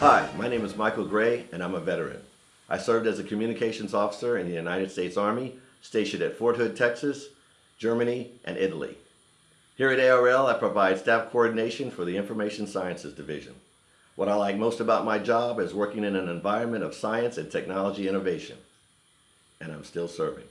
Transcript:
Hi, my name is Michael Gray, and I'm a veteran. I served as a communications officer in the United States Army, stationed at Fort Hood, Texas, Germany, and Italy. Here at ARL, I provide staff coordination for the Information Sciences Division. What I like most about my job is working in an environment of science and technology innovation. And I'm still serving.